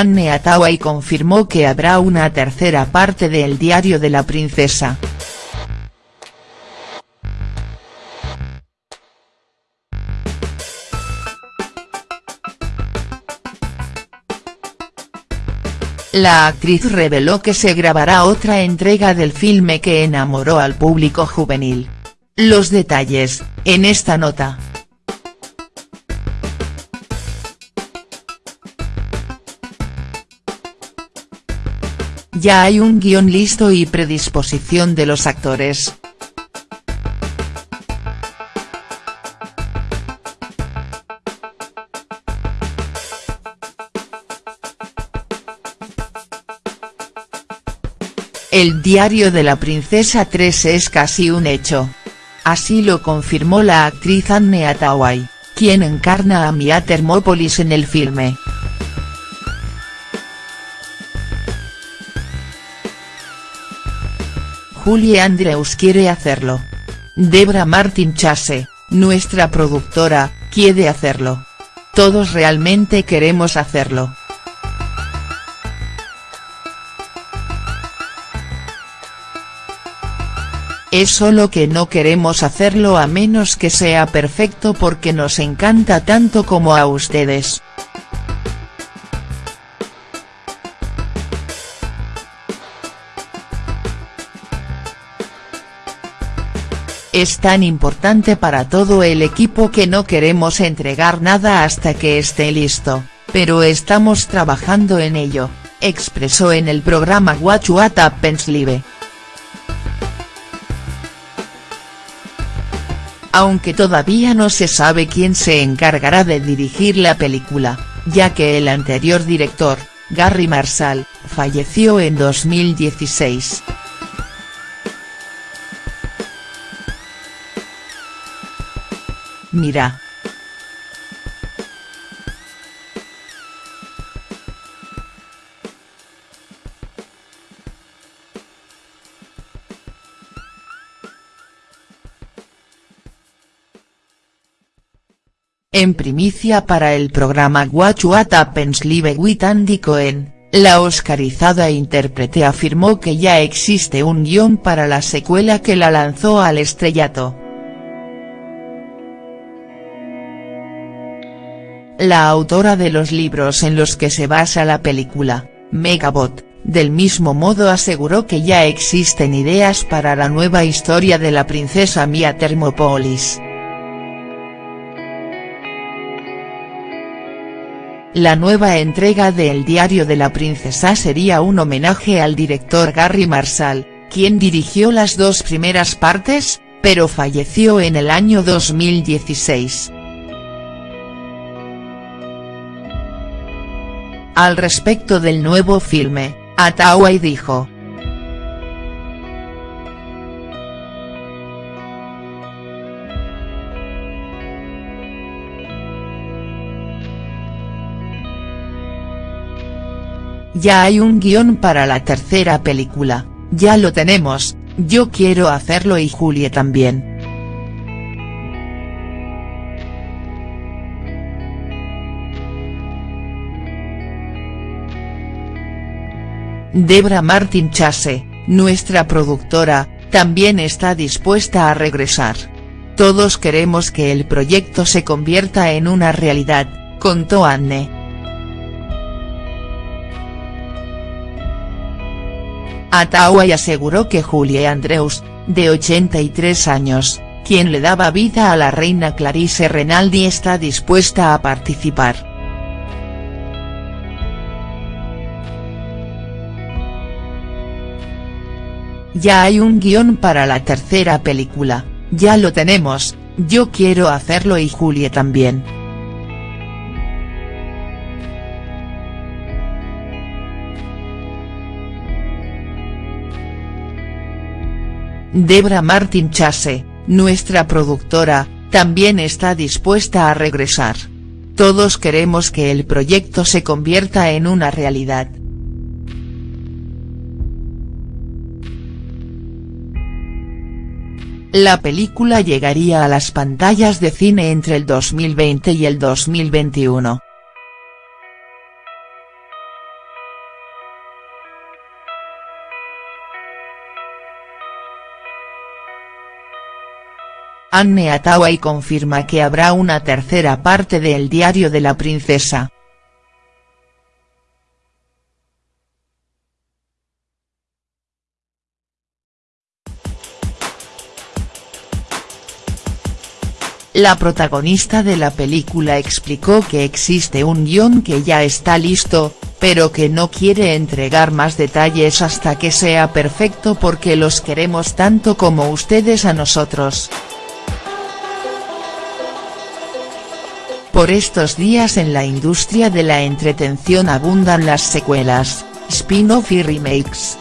Anne Hathaway confirmó que habrá una tercera parte de El diario de la princesa. La actriz reveló que se grabará otra entrega del filme que enamoró al público juvenil. Los detalles, en esta nota. Ya hay un guion listo y predisposición de los actores. El diario de la princesa 3 es casi un hecho. Así lo confirmó la actriz Anne Hathaway, quien encarna a Mia Thermopolis en el filme. Julie Andrews quiere hacerlo. Debra Martin Chase, nuestra productora, quiere hacerlo. Todos realmente queremos hacerlo. Es solo que no queremos hacerlo a menos que sea perfecto porque nos encanta tanto como a ustedes. Es tan importante para todo el equipo que no queremos entregar nada hasta que esté listo, pero estamos trabajando en ello, expresó en el programa What Live. aunque todavía no se sabe quién se encargará de dirigir la película, ya que el anterior director, Gary Marshall, falleció en 2016. Mira, En primicia para el programa Watch What Happens Live with Andy Cohen, la oscarizada intérprete afirmó que ya existe un guion para la secuela que la lanzó al estrellato. La autora de los libros en los que se basa la película, Megabot, del mismo modo aseguró que ya existen ideas para la nueva historia de la princesa Mia Thermopolis. La nueva entrega de El diario de la princesa sería un homenaje al director Gary Marshall, quien dirigió las dos primeras partes, pero falleció en el año 2016. Al respecto del nuevo filme, Atawai dijo, Ya hay un guion para la tercera película, ya lo tenemos, yo quiero hacerlo y Julie también. Debra Martin Chase, nuestra productora, también está dispuesta a regresar. Todos queremos que el proyecto se convierta en una realidad, contó Anne. Ataway aseguró que Julie Andrews, de 83 años, quien le daba vida a la reina Clarice Renaldi está dispuesta a participar. Ya hay un guion para la tercera película, ya lo tenemos, yo quiero hacerlo y Julie también. Debra Martin Chase, nuestra productora, también está dispuesta a regresar. Todos queremos que el proyecto se convierta en una realidad. La película llegaría a las pantallas de cine entre el 2020 y el 2021. Anne Hathaway confirma que habrá una tercera parte de El diario de la princesa. La protagonista de la película explicó que existe un guion que ya está listo, pero que no quiere entregar más detalles hasta que sea perfecto porque los queremos tanto como ustedes a nosotros. Por estos días en la industria de la entretención abundan las secuelas, spin-off y remakes.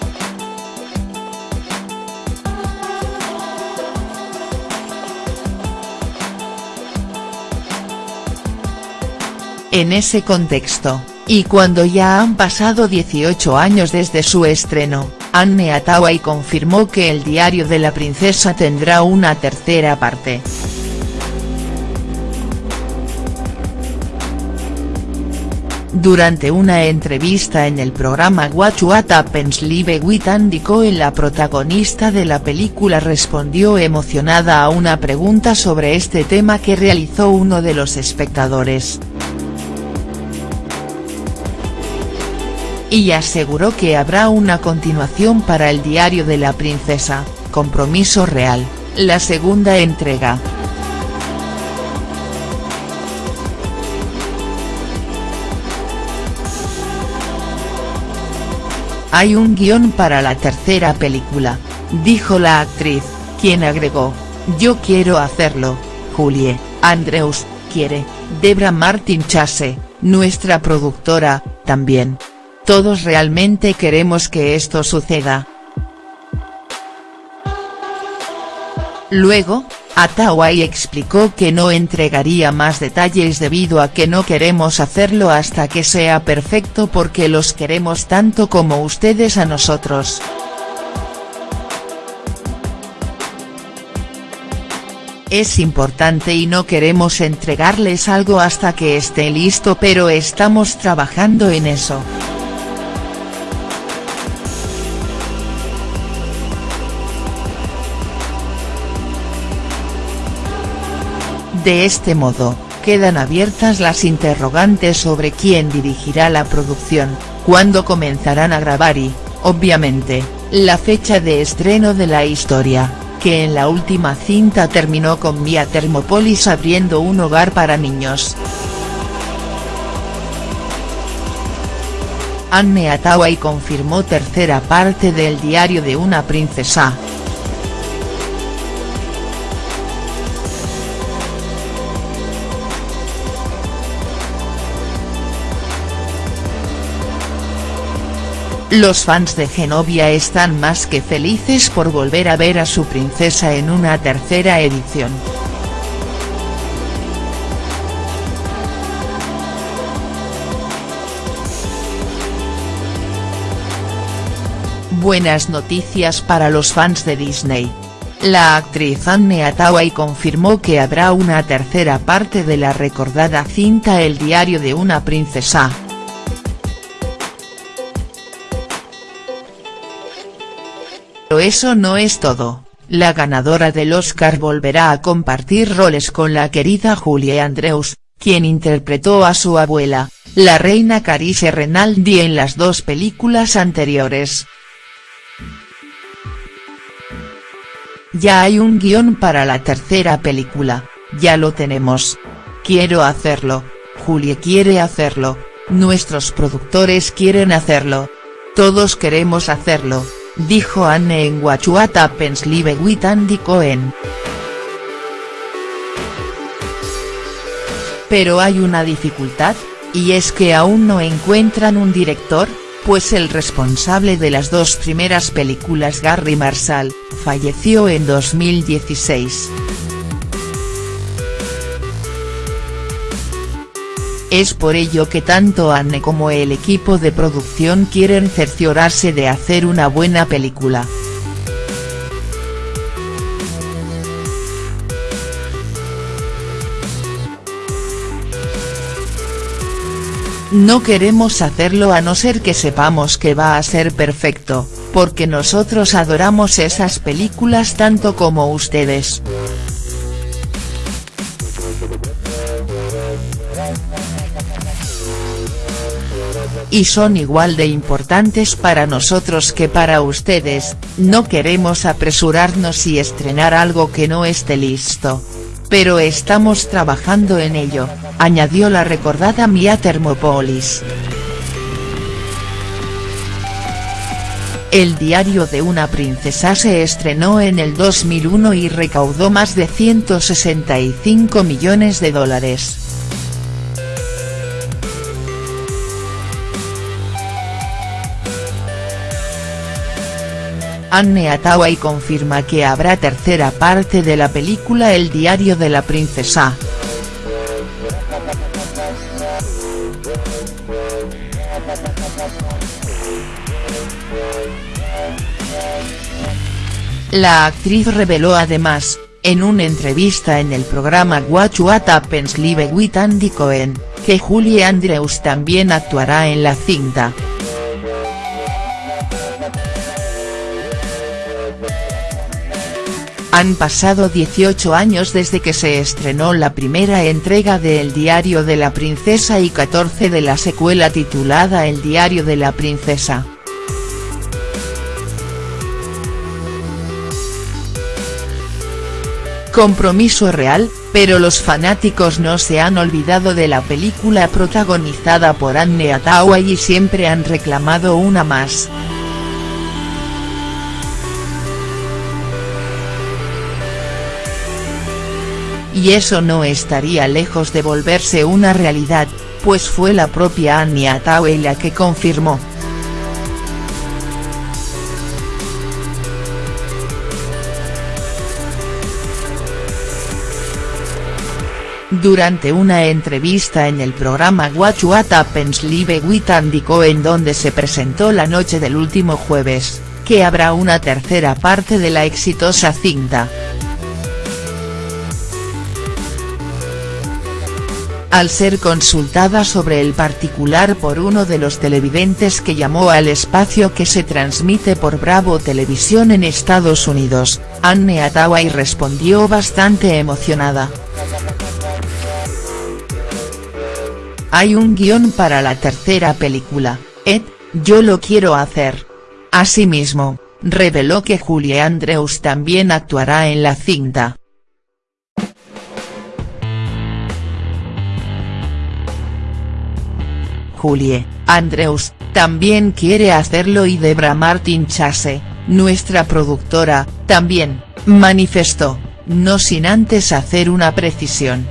En ese contexto, y cuando ya han pasado 18 años desde su estreno, Anne Hathaway confirmó que el diario de la princesa tendrá una tercera parte. Durante una entrevista en el programa What Happens Live with Andy Cohen la protagonista de la película respondió emocionada a una pregunta sobre este tema que realizó uno de los espectadores. Y aseguró que habrá una continuación para el diario de la princesa, Compromiso Real, la segunda entrega. Hay un guion para la tercera película, dijo la actriz, quien agregó, yo quiero hacerlo, Julie, Andrews, quiere, Debra Martin Chase, nuestra productora, también. Todos realmente queremos que esto suceda. Luego, Atawai explicó que no entregaría más detalles debido a que no queremos hacerlo hasta que sea perfecto porque los queremos tanto como ustedes a nosotros. Es importante y no queremos entregarles algo hasta que esté listo pero estamos trabajando en eso. De este modo, quedan abiertas las interrogantes sobre quién dirigirá la producción, cuándo comenzarán a grabar y, obviamente, la fecha de estreno de la historia, que en la última cinta terminó con Via Thermopolis abriendo un hogar para niños. Anne Hathaway confirmó tercera parte del diario de una princesa. Los fans de Genovia están más que felices por volver a ver a su princesa en una tercera edición. Buenas noticias para los fans de Disney. La actriz Anne Hathaway confirmó que habrá una tercera parte de la recordada cinta El diario de una princesa. Pero eso no es todo, la ganadora del Oscar volverá a compartir roles con la querida Julie Andrews, quien interpretó a su abuela, la reina Carice Renaldi en las dos películas anteriores. Ya hay un guion para la tercera película, ya lo tenemos. Quiero hacerlo, Julie quiere hacerlo, nuestros productores quieren hacerlo. Todos queremos hacerlo, dijo Anne en What Happens Live with Cohen. Pero hay una dificultad, y es que aún no encuentran un director, pues el responsable de las dos primeras películas Gary Marshall, falleció en 2016. Es por ello que tanto Anne como el equipo de producción quieren cerciorarse de hacer una buena película. No queremos hacerlo a no ser que sepamos que va a ser perfecto, porque nosotros adoramos esas películas tanto como ustedes. Y son igual de importantes para nosotros que para ustedes, no queremos apresurarnos y estrenar algo que no esté listo. Pero estamos trabajando en ello, añadió la recordada Mia Thermopolis. El diario de una princesa se estrenó en el 2001 y recaudó más de 165 millones de dólares. Anne Hathaway confirma que habrá tercera parte de la película El diario de la princesa. La actriz reveló además, en una entrevista en el programa What What Happens Live with Andy Cohen, que Julie Andrews también actuará en la cinta. Han pasado 18 años desde que se estrenó la primera entrega de El diario de la princesa y 14 de la secuela titulada El diario de la princesa. Compromiso real, pero los fanáticos no se han olvidado de la película protagonizada por Anne Hathaway y siempre han reclamado una más. Y eso no estaría lejos de volverse una realidad, pues fue la propia Annie Hathaway la que confirmó. Durante una entrevista en el programa What Happens Live with Andy donde se presentó la noche del último jueves, que habrá una tercera parte de la exitosa cinta. Al ser consultada sobre el particular por uno de los televidentes que llamó al espacio que se transmite por Bravo Televisión en Estados Unidos, Anne Hathaway respondió bastante emocionada. Hay un guion para la tercera película, Ed, yo lo quiero hacer. Asimismo, reveló que Julie Andrews también actuará en la cinta. Julie, Andrews, también quiere hacerlo y Debra Martin Chase, nuestra productora, también, manifestó, no sin antes hacer una precisión.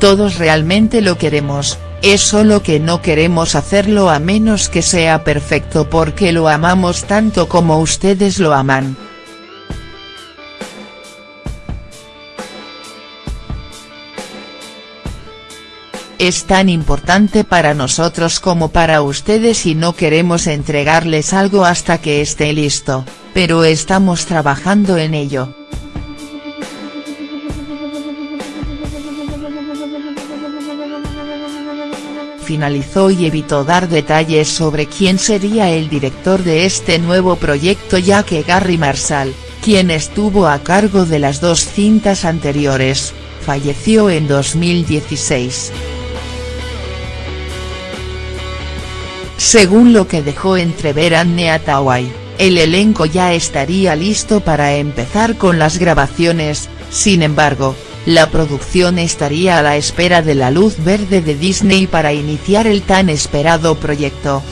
Todos realmente lo queremos, es solo que no queremos hacerlo a menos que sea perfecto porque lo amamos tanto como ustedes lo aman. Es tan importante para nosotros como para ustedes y no queremos entregarles algo hasta que esté listo, pero estamos trabajando en ello. finalizó y evitó dar detalles sobre quién sería el director de este nuevo proyecto ya que Gary Marshall, quien estuvo a cargo de las dos cintas anteriores, falleció en 2016. Según lo que dejó entrever Anne Hathaway, el elenco ya estaría listo para empezar con las grabaciones, sin embargo, la producción estaría a la espera de la luz verde de Disney para iniciar el tan esperado proyecto.